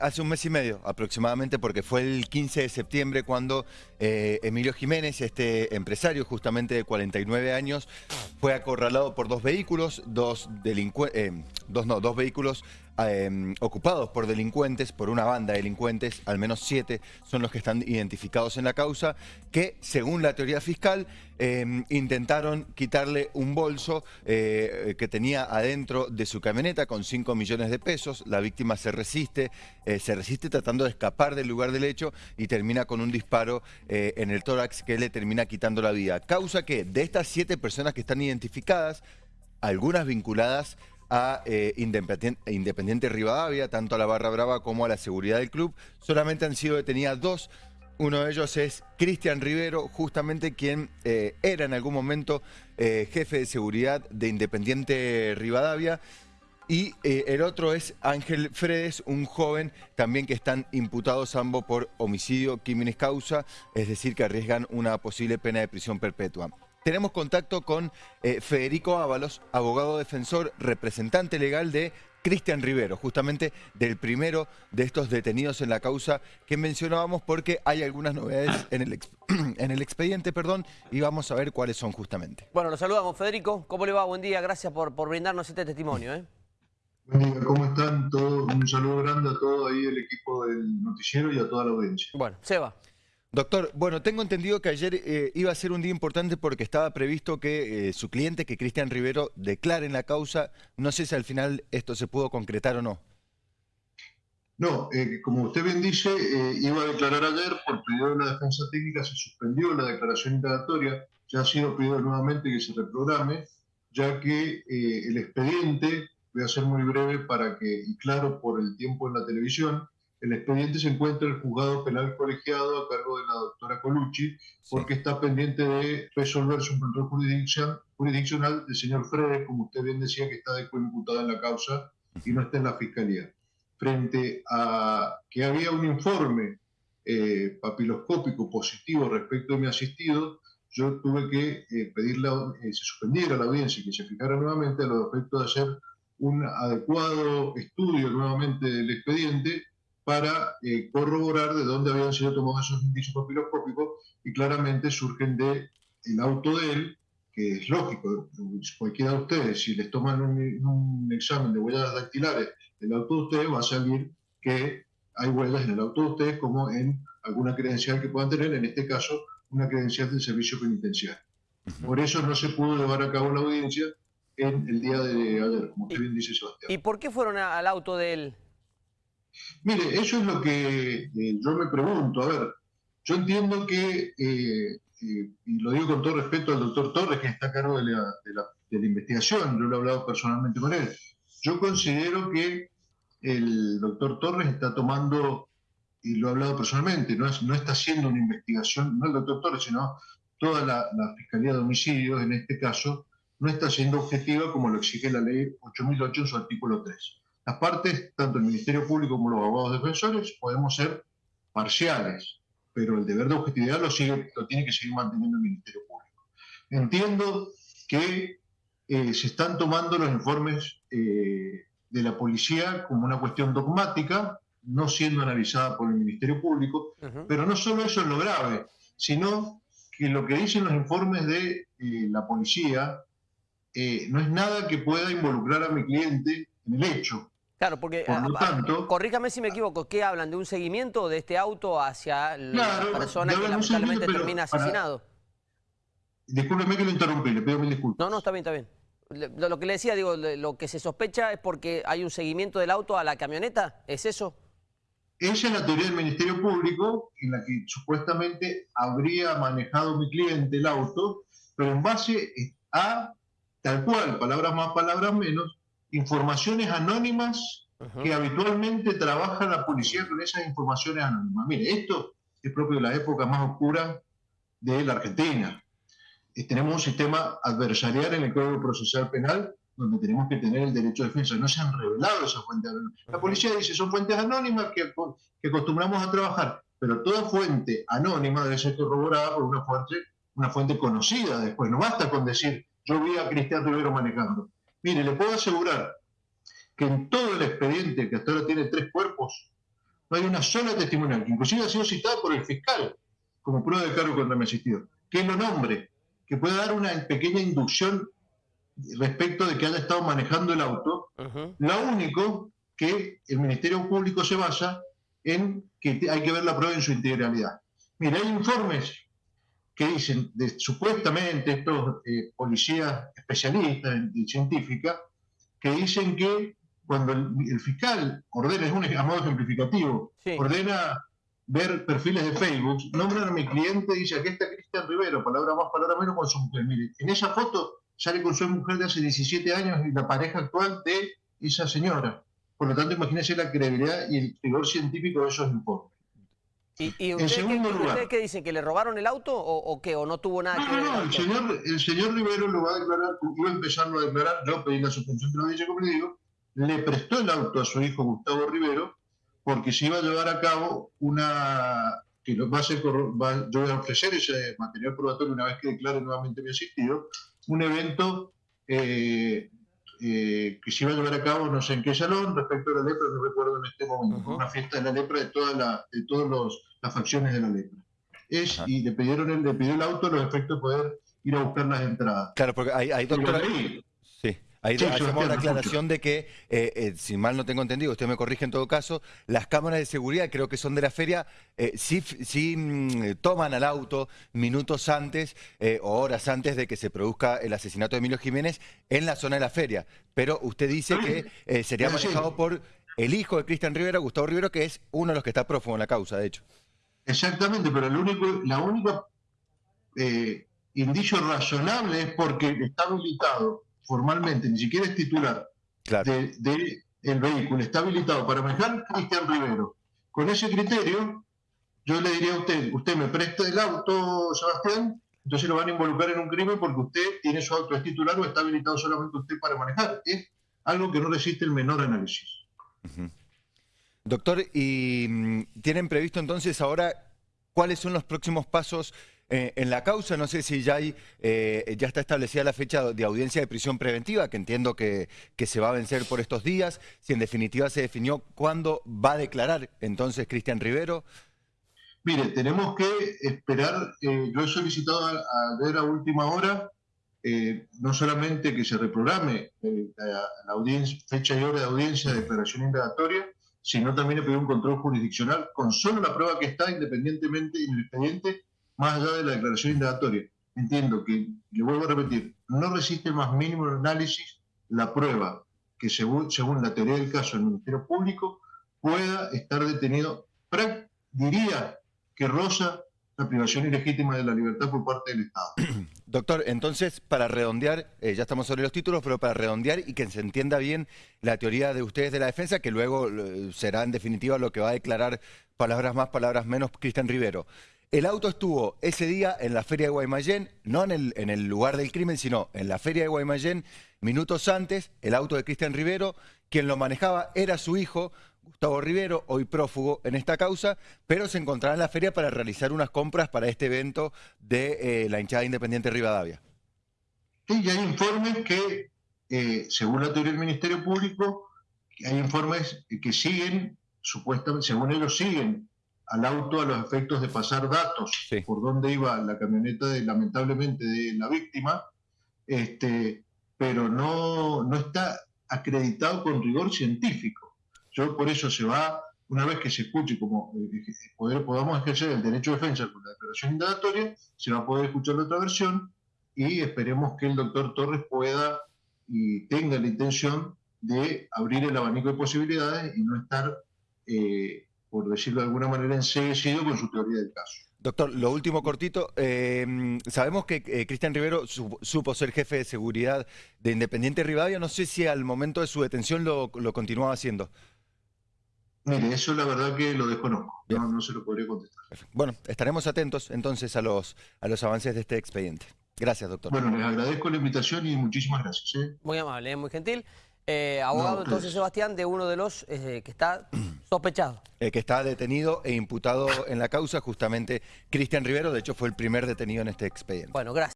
Hace un mes y medio aproximadamente, porque fue el 15 de septiembre cuando eh, Emilio Jiménez, este empresario justamente de 49 años, fue acorralado por dos vehículos, dos, eh, dos, no, dos vehículos Em, ocupados por delincuentes, por una banda de delincuentes, al menos siete son los que están identificados en la causa, que según la teoría fiscal em, intentaron quitarle un bolso eh, que tenía adentro de su camioneta con 5 millones de pesos. La víctima se resiste, eh, se resiste tratando de escapar del lugar del hecho y termina con un disparo eh, en el tórax que le termina quitando la vida. Causa que de estas siete personas que están identificadas, algunas vinculadas a eh, Independiente, Rivadavia, tanto a la Barra Brava como a la seguridad del club. Solamente han sido detenidas dos. Uno de ellos es Cristian Rivero, justamente quien eh, era en algún momento eh, jefe de seguridad de Independiente Rivadavia. Y el otro es Ángel Fredes, un joven también que están imputados ambos por homicidio quiminis causa, es decir, que arriesgan una posible pena de prisión perpetua. Tenemos contacto con eh, Federico Ábalos, abogado defensor, representante legal de Cristian Rivero, justamente del primero de estos detenidos en la causa que mencionábamos porque hay algunas novedades en el, en el expediente, perdón, y vamos a ver cuáles son justamente. Bueno, lo saludamos. Federico, ¿cómo le va? Buen día, gracias por, por brindarnos este testimonio. ¿eh? Buen día, ¿cómo están? todos? un saludo grande a todo ahí el equipo del noticiero y a toda la audiencia. Bueno, Seba. Doctor, bueno, tengo entendido que ayer eh, iba a ser un día importante porque estaba previsto que eh, su cliente, que Cristian Rivero, declare en la causa. No sé si al final esto se pudo concretar o no. No, eh, como usted bien dice, iba a declarar ayer, por pedido de la defensa técnica se suspendió la declaración indagatoria, ya ha sido pedido nuevamente que se reprograme, ya que el expediente, voy a ser muy breve para que, y claro por el tiempo en la televisión, el expediente se encuentra en el juzgado penal colegiado a cargo de la doctora Colucci, porque está pendiente de resolver su control jurisdiccional del señor Fredes, como usted bien decía, que está coimputado en la causa y no está en la fiscalía. Frente a que había un informe eh, papiloscópico positivo respecto de mi asistido, yo tuve que eh, pedirle que eh, se suspendiera la audiencia y que se fijara nuevamente a los efectos de hacer un adecuado estudio nuevamente del expediente para eh, corroborar de dónde habían sido tomados esos indicios papiloscópicos y claramente surgen de el auto de él, que es lógico, cualquiera de ustedes, si les toman un, examen de huellas dactilares del auto de ustedes, va a salir que hay huellas en el auto de ustedes como en alguna credencial que puedan tener, en este caso una credencial del servicio penitenciario. Por eso no se pudo llevar a cabo la audiencia en el día de ayer, como usted bien dice Sebastián. ¿Y por qué fueron al auto de él? Mire, eso es lo que eh, yo me pregunto. A ver, yo entiendo que, eh, eh, y lo digo con todo respeto al doctor Torres, que está a cargo de la, investigación, yo lo he hablado personalmente con él. Yo considero que el doctor Torres está tomando, y lo he hablado personalmente, no, no está haciendo una investigación, no el doctor Torres, sino toda la, la Fiscalía de Homicidios, en este caso, no está siendo objetiva como lo exige la ley 8008 en su artículo 3 las partes, tanto el Ministerio Público como los abogados defensores, podemos ser parciales, pero el deber de objetividad lo, sigue, lo tiene que seguir manteniendo el Ministerio Público. Entiendo que eh, se están tomando los informes eh, de la policía como una cuestión dogmática, no siendo analizada por el Ministerio Público, pero no solo eso es lo grave, sino que lo que dicen los informes de eh, la policía no es nada que pueda involucrar a mi cliente en el hecho. Claro, porque, ah, corríjame si me equivoco, ¿qué hablan? ¿De un seguimiento de este auto hacia la persona que lamentablemente termina asesinado? Discúlpeme que lo interrumpí, le pido mil disculpas. No, no, está bien, está bien. Lo, que le decía, digo, lo que se sospecha es porque hay un seguimiento del auto a la camioneta, ¿es eso? Esa es la teoría del Ministerio Público, en la que supuestamente habría manejado mi cliente el auto, pero en base a, tal cual, palabras más, palabras menos, informaciones anónimas que habitualmente trabaja la policía con esas informaciones anónimas. Mire, esto es propio de la época más oscura de la Argentina. Eh, tenemos un sistema adversarial en el Código Procesal Penal donde tenemos que tener el derecho de defensa. No se han revelado esas fuentes anónimas. La policía dice son fuentes anónimas que, que acostumbramos a trabajar, pero toda fuente anónima debe ser corroborada por una fuente, una fuente conocida después. No basta con decir yo vi a Cristian Rivero manejando. Mire, le puedo asegurar que en todo el expediente, que hasta ahora tiene tres cuerpos, no hay una sola testimonial, que inclusive ha sido citada por el fiscal como prueba de cargo contra mi asistido, que lo nombre, que pueda dar una pequeña inducción respecto de que haya estado manejando el auto. Lo único que el Ministerio Público se basa en que hay que ver la prueba en su integralidad. Mira, hay informes que dicen, de, supuestamente estos eh, policías especialistas en, científica, que dicen que cuando el, fiscal ordena, es un a modo ejemplificativo, ordena ver perfiles de Facebook, nombran a mi cliente y dice, aquí está Cristian Rivero, palabra más, palabra menos, con su mujer. Mire, en esa foto sale con su mujer de hace 17 años y la pareja actual de esa señora. Por lo tanto, imagínese la credibilidad y el rigor científico de esos informes. ¿Y, en segundo qué, lugar, qué dicen? ¿Que le robaron el auto o, qué? ¿O no tuvo nada que ver? No, no, el señor, el señor Rivero lo va a declarar, iba a empezarlo a declarar, yo pedí la suspensión de la audiencia, como le digo, le prestó el auto a su hijo Gustavo Rivero porque se iba a llevar a cabo una que va a ser, yo voy a ofrecer ese material probatorio una vez que declare nuevamente mi asistido, un evento eh, eh, que se iba a llevar a cabo no sé en qué salón respecto a la lepra, no recuerdo en este momento, una fiesta de la lepra de todas de todas las facciones de la lepra. Es, y le pidieron el, le pidió el auto los efectos de poder ir a buscar las entradas. Claro, porque hay, hay doctora... Ahí hacemos la aclaración de que, eh, eh, si mal no tengo entendido, usted me corrige en todo caso, las cámaras de seguridad, creo que son de la feria, eh, sí, mm, toman al auto minutos antes o horas antes de que se produzca el asesinato de Emilio Jiménez en la zona de la feria. Pero usted dice que sería manejado por el hijo de Cristian Rivera, Gustavo Rivero, que es uno de los que está prófugo en la causa, de hecho. Exactamente, pero el único, la única indicio razonable es porque está habilitado formalmente, ni siquiera es titular de, el vehículo, está habilitado para manejar Cristian Rivero. Con ese criterio, yo le diría a usted, usted me presta el auto, Sebastián, entonces lo van a involucrar en un crimen porque usted tiene su auto, es titular o está habilitado solamente usted para manejar. Es algo que no resiste el menor análisis. Doctor, ¿y mm, tienen previsto entonces ahora cuáles son los próximos pasos eh, en la causa, no sé si ya, hay, eh, ya está establecida la fecha de audiencia de prisión preventiva, que entiendo que, se va a vencer por estos días, si en definitiva se definió cuándo va a declarar entonces Cristian Rivero. Mire, tenemos que esperar, eh, yo he solicitado a, ver a última hora, no solamente que se reprograme la, fecha y hora de audiencia de declaración indagatoria, sino también he pedido un control jurisdiccional con solo la prueba que está independientemente en el expediente más allá de la declaración indagatoria. Entiendo que, le vuelvo a repetir, no resiste más mínimo análisis la prueba que según, según la teoría del caso del Ministerio Público pueda estar detenido, diría que rosa la privación ilegítima de la libertad por parte del Estado. Doctor, entonces, para redondear, eh, ya estamos sobre los títulos, pero para redondear y que se entienda bien la teoría de ustedes de la defensa, que luego eh, será en definitiva lo que va a declarar palabras más, palabras menos Cristian Rivero. El auto estuvo ese día en la feria de Guaymallén, no en el, lugar del crimen, sino en la feria de Guaymallén, minutos antes, el auto de Cristian Rivero, quien lo manejaba era su hijo, Gustavo Rivero, hoy prófugo en esta causa, pero se encontraba en la feria para realizar unas compras para este evento de eh, la hinchada independiente Rivadavia. Sí, y hay informes que, eh, según la teoría del Ministerio Público, hay informes que siguen, supuestamente, según ellos siguen al auto a los efectos de pasar datos por dónde iba la camioneta, de, lamentablemente, de la víctima, este, pero no, no está acreditado con rigor científico. Yo por eso se va, una vez que se escuche como eh, poder, podamos ejercer el derecho de defensa con la declaración indagatoria, se va a poder escuchar la otra versión y esperemos que el doctor Torres pueda y tenga la intención de abrir el abanico de posibilidades y no estar eh, por decirlo de alguna manera, enseguecido con su teoría del caso. Doctor, lo último cortito. Em, sabemos que eh, Cristian Rivero supo ser jefe de seguridad de Independiente Rivadavia. No sé si al momento de su detención lo, continuaba haciendo. Mire, eso la verdad que lo desconozco. No, se lo podría contestar. Bueno, estaremos atentos entonces a los, a los avances de este expediente. Gracias, doctor. Bueno, les agradezco la invitación y muchísimas gracias. ¿eh? Muy amable, muy gentil. Eh, abogado, entonces, Sebastián, de uno de los que está sospechado. Eh, que está detenido e imputado en la causa, justamente Cristian Rivero, de hecho fue el primer detenido en este expediente. Bueno, gracias.